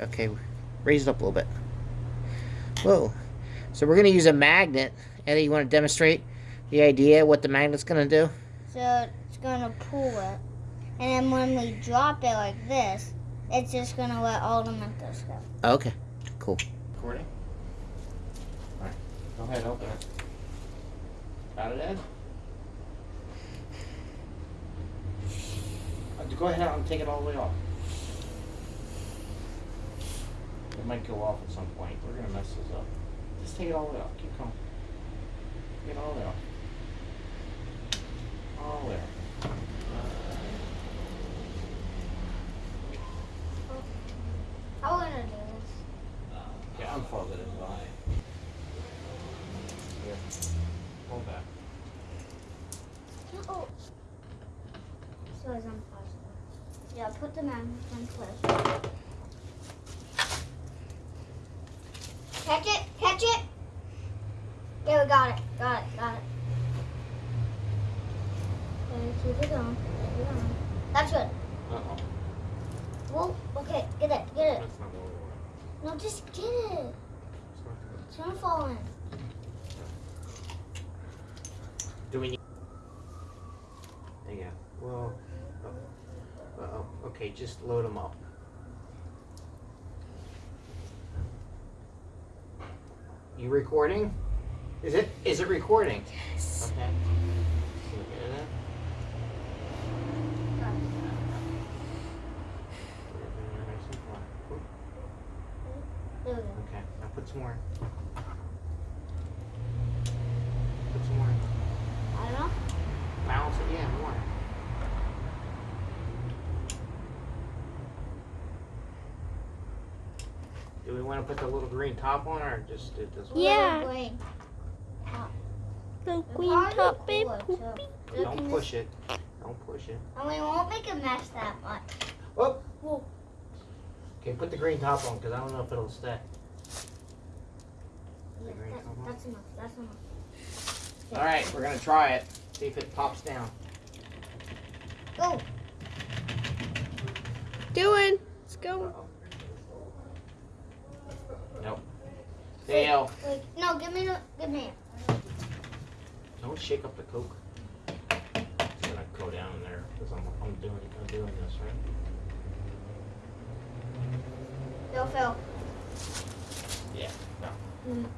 Okay, raise it up a little bit. Whoa. So we're going to use a magnet. Eddie, you want to demonstrate the idea, what the magnet's going to do? So it's gonna pull it, and then when we drop it like this, it's just gonna let all the Mentos go. Okay, cool. Recording? Alright, go ahead, open it. Got it, Ed? Uh, Go ahead and take it all the way off. It might go off at some point. We're gonna mess this up. Just take it all the way off. Keep going. Get all the way off. All the way off. How are we gonna do this? Yeah, unfold it as well. Here. Hold that. Oh. So it's impossible. Yeah, put the magnet in place. Catch it! Catch it! Yeah, we got it. Got it. Got it. Okay, keep it going. Keep it going. That's good. Uh-oh. Whoa. Okay, get it. Get it. That's not what we want. No, just get it. It's not good. It's gonna fall in. Do we need? Yeah. Well. Oh. Uh-oh. Okay, just load them up. You recording? Is it? Is it recording? Yes. Okay. Look at it. There we go. Okay. Now put some more. in. Put some more. in. I don't know. Balance it. Yeah, more. Do we want to put the little green top on or just do it this way? Yeah. Green. The green top be and cooler, poopy. Don't push it. Don't push it. And we won't make a mess that much. Oh. Whoa. Okay, put the green top on because I don't know if it'll stay. Yeah, green that- top on? that's enough. That's enough. All right, we're gonna try it. See if it pops down. Go. Doing. Let's go. Uh-oh. Nope. Wait, no, give me the, give me it. Don't shake up the coke. It's gonna go down there because I'm, I'm doing I'm doing this right. Go, Phil. Yeah. No. Mm.